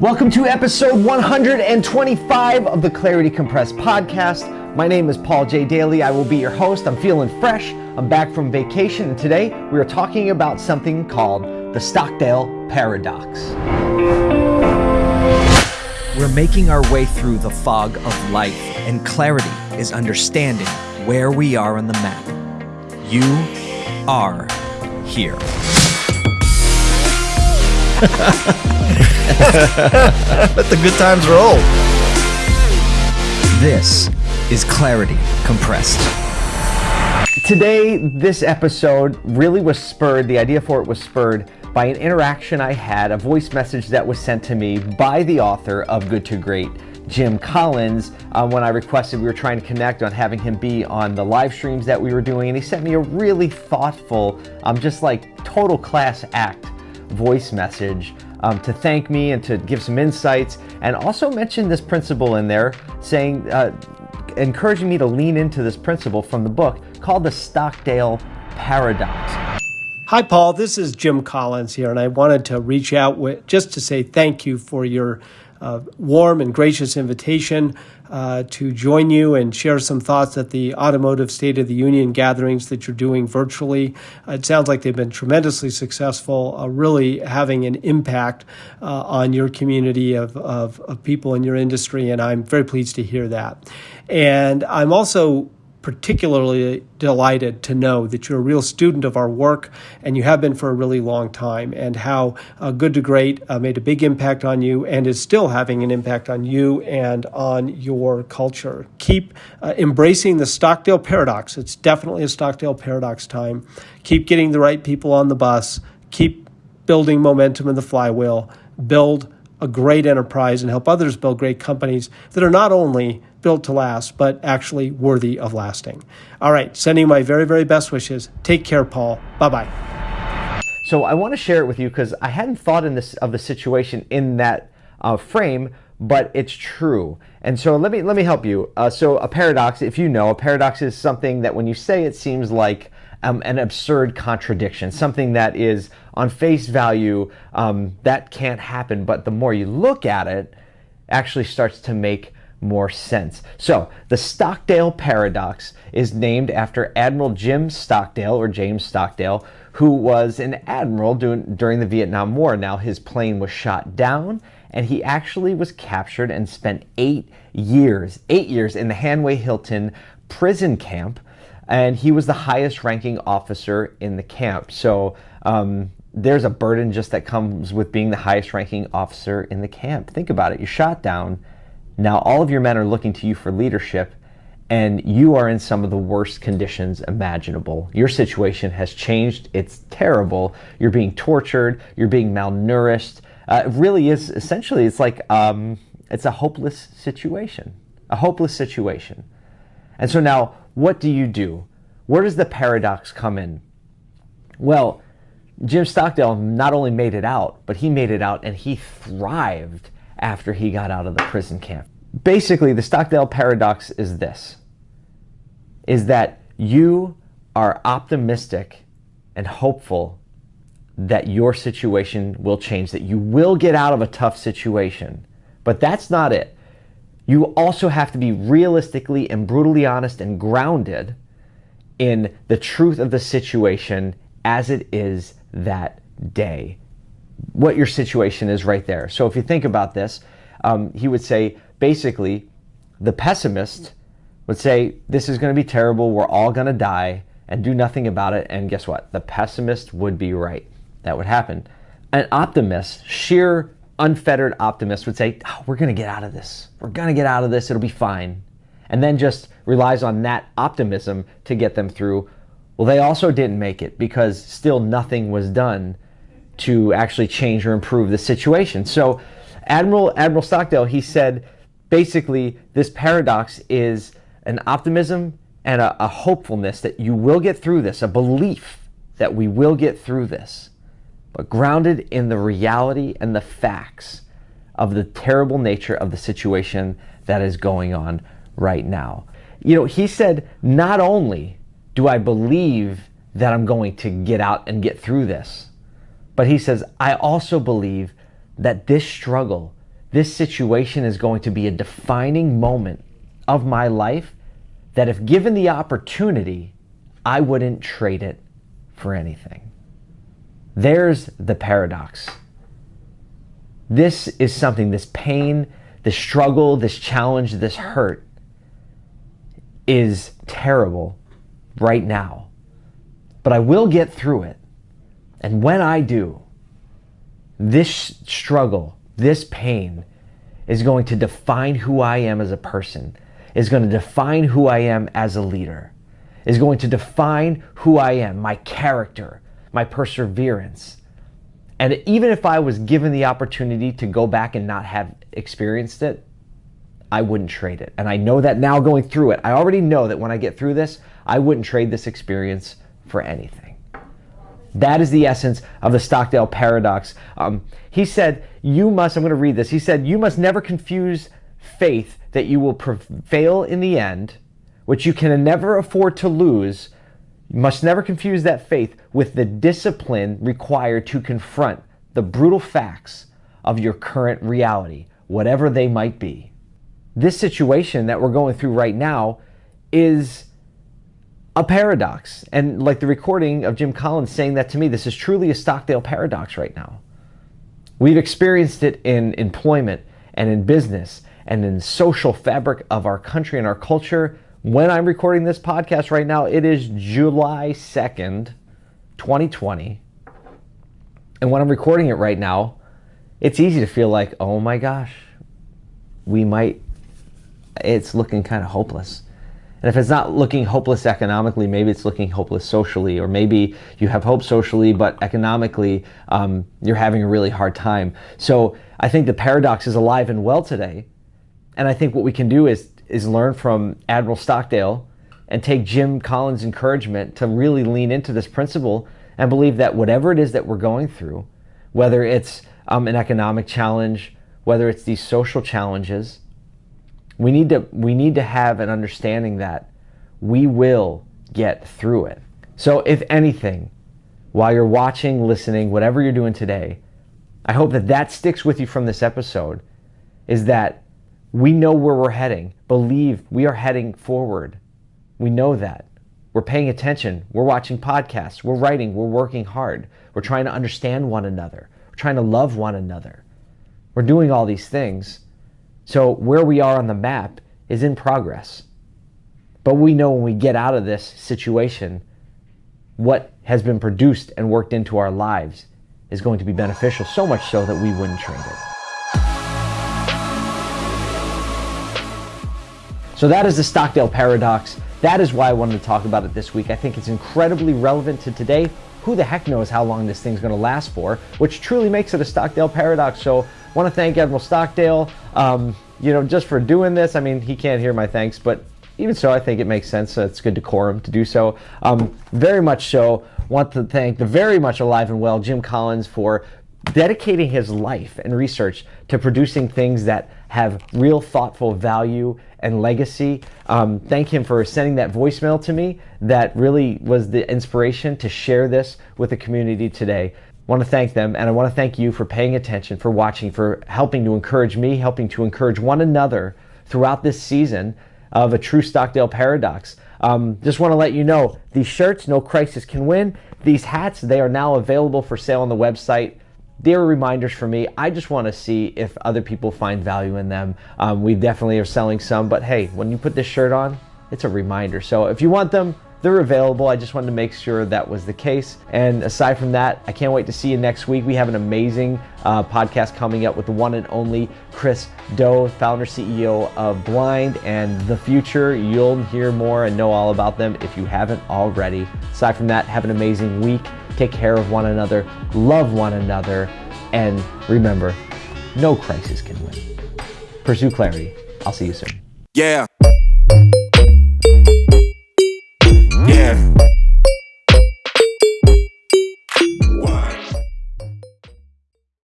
Welcome to episode 125 of the Clarity Compressed podcast. My name is Paul J. Daly. I will be your host. I'm feeling fresh. I'm back from vacation, and today we are talking about something called the Stockdale Paradox. We're making our way through the fog of life, and clarity is understanding where we are on the map. You are here. Let the good times roll. This is Clarity Compressed. Today, this episode really was spurred, the idea for it was spurred by an interaction I had, a voice message that was sent to me by the author of Good to Great, Jim Collins, uh, when I requested we were trying to connect on having him be on the live streams that we were doing. And he sent me a really thoughtful, um, just like total class act voice message um, to thank me and to give some insights, and also mention this principle in there, saying, uh, encouraging me to lean into this principle from the book called the Stockdale Paradox. Hi, Paul. This is Jim Collins here, and I wanted to reach out with, just to say thank you for your uh, warm and gracious invitation uh, to join you and share some thoughts at the Automotive State of the Union gatherings that you're doing virtually. It sounds like they've been tremendously successful, uh, really having an impact uh, on your community of, of, of people in your industry, and I'm very pleased to hear that. And I'm also particularly delighted to know that you're a real student of our work and you have been for a really long time, and how uh, Good to Great uh, made a big impact on you and is still having an impact on you and on your culture. Keep uh, embracing the Stockdale paradox. It's definitely a Stockdale paradox time. Keep getting the right people on the bus. Keep building momentum in the flywheel. Build a great enterprise and help others build great companies that are not only built to last, but actually worthy of lasting. All right, sending my very, very best wishes. Take care, Paul. Bye bye. So I want to share it with you because I hadn't thought in this of the situation in that uh, frame, but it's true. And so let me let me help you. Uh, so a paradox, if you know, a paradox is something that when you say it seems like um, an absurd contradiction, something that is on face value um, that can't happen, but the more you look at it, actually starts to make more sense. So, the Stockdale paradox is named after Admiral Jim Stockdale or James Stockdale, who was an admiral during, the Vietnam War. Now, his plane was shot down and he actually was captured and spent eight years, eight years in the Hanoi Hilton prison camp. And he was the highest ranking officer in the camp. So, um, there's a burden just that comes with being the highest ranking officer in the camp. Think about it. You're shot down now all of your men are looking to you for leadership and you are in some of the worst conditions imaginable. Your situation has changed. It's terrible. You're being tortured. You're being malnourished. Uh, it really is essentially, it's like, um, it's a hopeless situation, a hopeless situation. And so now, what do you do? Where does the paradox come in? Well, Jim Stockdale not only made it out, but he made it out and he thrived after he got out of the prison camp. Basically, the Stockdale paradox is this is that you are optimistic and hopeful that your situation will change, that you will get out of a tough situation. But that's not it. You also have to be realistically and brutally honest and grounded in the truth of the situation as it is that day what your situation is right there. So if you think about this, um, he would say basically the pessimist would say this is going to be terrible, we're all going to die, and do nothing about it. And guess what? The pessimist would be right. That would happen. An optimist, sheer unfettered optimist, would say, oh, we're going to get out of this. We're going to get out of this. It'll be fine. And then just relies on that optimism to get them through. Well, they also didn't make it because still nothing was done to actually change or improve the situation. So Admiral Admiral Stockdale, he said, basically this paradox is an optimism and a, a hopefulness that you will get through this, a belief that we will get through this, but grounded in the reality and the facts of the terrible nature of the situation that is going on right now. You know, he said, not only do I believe that I'm going to get out and get through this, but he says, I also believe that this struggle this situation is going to be a defining moment of my life that if given the opportunity, I wouldn't trade it for anything. There's the paradox. This is something, this pain, this struggle, this challenge, this hurt is terrible right now. But I will get through it. And when I do, this struggle, this pain is going to define who I am as a person, is going to define who I am as a leader, is going to define who I am, my character, my perseverance. And even if I was given the opportunity to go back and not have experienced it, I wouldn't trade it. And I know that now going through it. I already know that when I get through this, I wouldn't trade this experience for anything. That is the essence of the Stockdale paradox. Um, he said, You must, I'm going to read this. He said, You must never confuse faith that you will prevail in the end, which you can never afford to lose. You must never confuse that faith with the discipline required to confront the brutal facts of your current reality, whatever they might be. This situation that we're going through right now is a paradox. And like the recording of Jim Collins saying that to me, this is truly a Stockdale paradox right now. We've experienced it in employment and in business and in social fabric of our country and our culture. When I'm recording this podcast right now, it is July 2nd, 2020. And when I'm recording it right now, it's easy to feel like, oh my gosh, we might, it's looking kind of hopeless. And if it's not looking hopeless economically, maybe it's looking hopeless socially, or maybe you have hope socially, but economically um, you're having a really hard time. So I think the paradox is alive and well today. And I think what we can do is, is learn from Admiral Stockdale and take Jim Collins' encouragement to really lean into this principle and believe that whatever it is that we're going through, whether it's um, an economic challenge, whether it's these social challenges, we need to we need to have an understanding that we will get through it. So if anything, while you're watching, listening, whatever you're doing today, I hope that that sticks with you from this episode is that we know where we're heading. Believe we are heading forward. We know that. We're paying attention. We're watching podcasts. We're writing. We're working hard. We're trying to understand one another. We're trying to love one another. We're doing all these things so where we are on the map is in progress. But we know when we get out of this situation, what has been produced and worked into our lives is going to be beneficial, so much so that we wouldn't trade it. So that is the Stockdale paradox. That is why I wanted to talk about it this week. I think it's incredibly relevant to today. Who the heck knows how long this thing's going to last for, which truly makes it a Stockdale paradox. So want to thank Admiral Stockdale, um, you know, just for doing this. I mean, he can't hear my thanks, but even so, I think it makes sense. it's good decorum to do so. Um, very much so. Want to thank the very much alive and well Jim Collins for dedicating his life and research to producing things that have real thoughtful value and legacy. Um, thank him for sending that voicemail to me. That really was the inspiration to share this with the community today want to thank them and I want to thank you for paying attention, for watching, for helping to encourage me, helping to encourage one another throughout this season of a true Stockdale paradox. Um, just want to let you know these shirts, No Crisis Can Win, these hats, they are now available for sale on the website. They're reminders for me. I just want to see if other people find value in them. Um, we definitely are selling some, but hey, when you put this shirt on, it's a reminder. So if you want them, they're available. I just wanted to make sure that was the case. And aside from that, I can't wait to see you next week. We have an amazing uh, podcast coming up with the one and only Chris Do, founder CEO of Blind and The Futur. You'll hear more and know all about them if you haven't already. Aside from that, have an amazing week. Take care of one another, love one another, and remember, no crisis can win. Pursue clarity. I'll see you soon. Yeah.